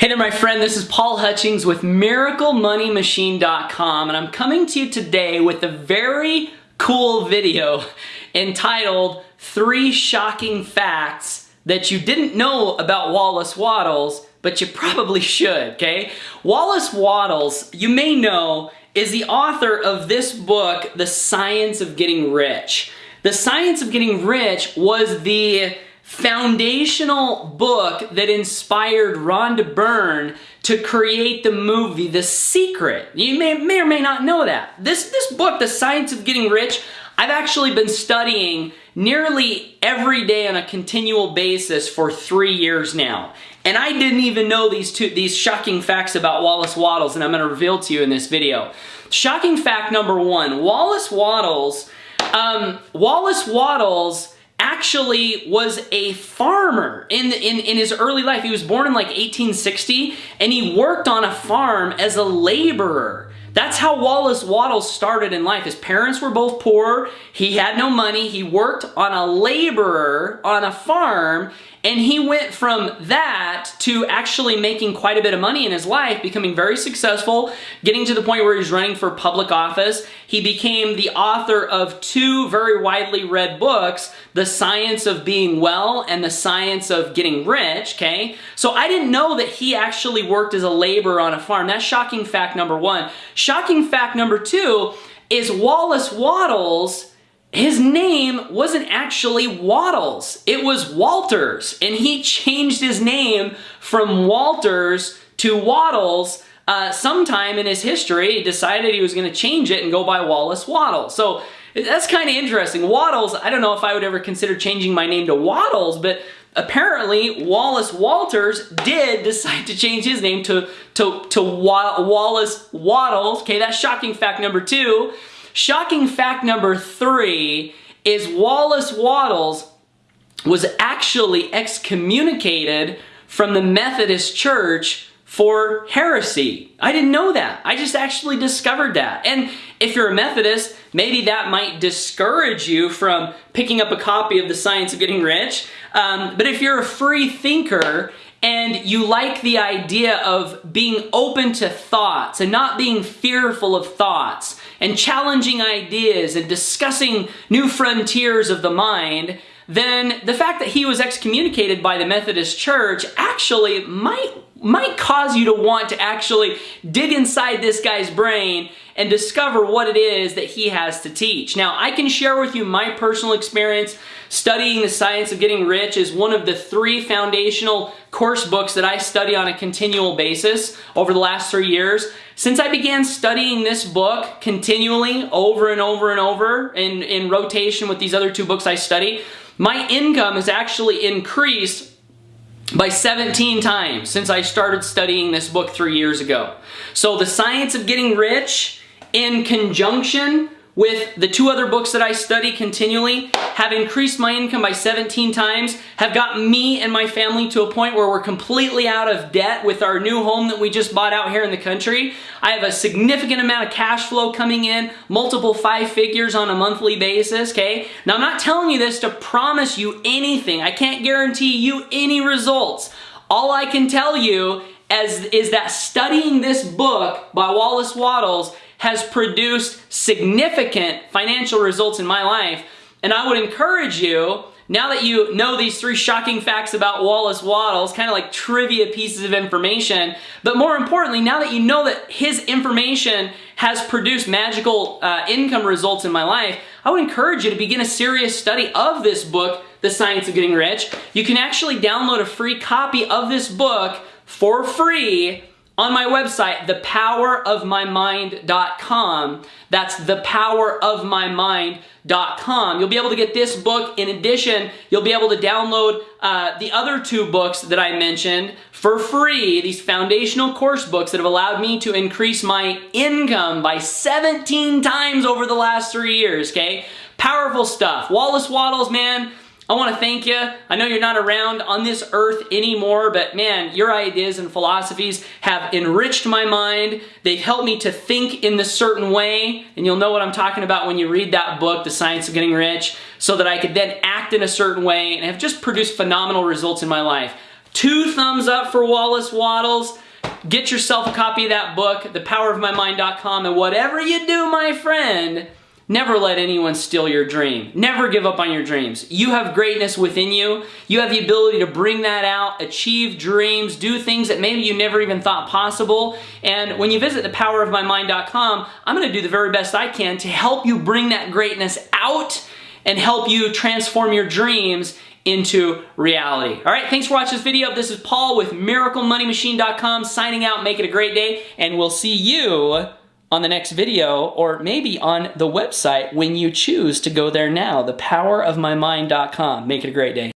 Hey there, my friend. This is Paul Hutchings with MiracleMoneyMachine.com, and I'm coming to you today with a very cool video entitled Three Shocking Facts That You Didn't Know About Wallace Wattles, but you probably should, okay? Wallace Wattles, you may know, is the author of this book, The Science of Getting Rich. The Science of Getting Rich was the foundational book that inspired Rhonda Byrne to create the movie The Secret. You may, may or may not know that. This, this book, The Science of Getting Rich, I've actually been studying nearly every day on a continual basis for three years now. And I didn't even know these two these shocking facts about Wallace Wattles, and I'm going to reveal to you in this video. Shocking fact number one, Wallace Wattles, um, Wallace Wattles actually was a farmer in, in, in his early life. He was born in like 1860 and he worked on a farm as a laborer. That's how Wallace Wattles started in life. His parents were both poor. He had no money. He worked on a laborer on a farm and he went from that to actually making quite a bit of money in his life, becoming very successful, getting to the point where he's running for public office. He became the author of two very widely read books, The Science of Being Well and The Science of Getting Rich, okay? So I didn't know that he actually worked as a laborer on a farm. That's shocking fact number one. Shocking fact number two is Wallace Wattles his name wasn't actually Wattles. it was Walters, and he changed his name from Walters to Wattles uh, sometime in his history. He decided he was going to change it and go by Wallace Wattles. So that's kind of interesting. Wattles, I don't know if I would ever consider changing my name to Wattles, but apparently Wallace Walters did decide to change his name to, to, to Wa Wallace Wattles. Okay, that's shocking fact number two. Shocking fact number three is Wallace Wattles was actually excommunicated from the Methodist Church for heresy. I didn't know that. I just actually discovered that. And if you're a Methodist, maybe that might discourage you from picking up a copy of The Science of Getting Rich. Um, but if you're a free thinker and you like the idea of being open to thoughts and not being fearful of thoughts and challenging ideas and discussing new frontiers of the mind, then the fact that he was excommunicated by the Methodist Church actually might might cause you to want to actually dig inside this guy's brain and discover what it is that he has to teach. Now, I can share with you my personal experience studying the science of getting rich is one of the three foundational course books that I study on a continual basis over the last three years. Since I began studying this book continually over and over and over in, in rotation with these other two books I study, my income has actually increased by 17 times since I started studying this book three years ago. So The Science of Getting Rich in conjunction with the two other books that I study continually have increased my income by 17 times, have gotten me and my family to a point where we're completely out of debt with our new home that we just bought out here in the country. I have a significant amount of cash flow coming in, multiple five figures on a monthly basis, okay? Now I'm not telling you this to promise you anything. I can't guarantee you any results. All I can tell you as, is that studying this book by Wallace Wattles has produced significant financial results in my life. And I would encourage you, now that you know these three shocking facts about Wallace Wattles, kind of like trivia pieces of information, but more importantly, now that you know that his information has produced magical uh, income results in my life, I would encourage you to begin a serious study of this book, The Science of Getting Rich. You can actually download a free copy of this book for free on my website, thepowerofmymind.com. That's thepowerofmymind.com. You'll be able to get this book. In addition, you'll be able to download uh, the other two books that I mentioned for free, these foundational course books that have allowed me to increase my income by 17 times over the last three years, okay? Powerful stuff. Wallace Wattles, man, I want to thank you. I know you're not around on this earth anymore, but man, your ideas and philosophies have enriched my mind. They've helped me to think in this certain way, and you'll know what I'm talking about when you read that book, The Science of Getting Rich, so that I could then act in a certain way and have just produced phenomenal results in my life. Two thumbs up for Wallace Wattles. Get yourself a copy of that book, thepowerofmymind.com, and whatever you do, my friend, Never let anyone steal your dream. Never give up on your dreams. You have greatness within you. You have the ability to bring that out, achieve dreams, do things that maybe you never even thought possible. And when you visit thepowerofmymind.com, I'm going to do the very best I can to help you bring that greatness out and help you transform your dreams into reality. All right, thanks for watching this video. This is Paul with MiracleMoneyMachine.com signing out. Make it a great day, and we'll see you on the next video or maybe on the website when you choose to go there now, thepowerofmymind.com. Make it a great day.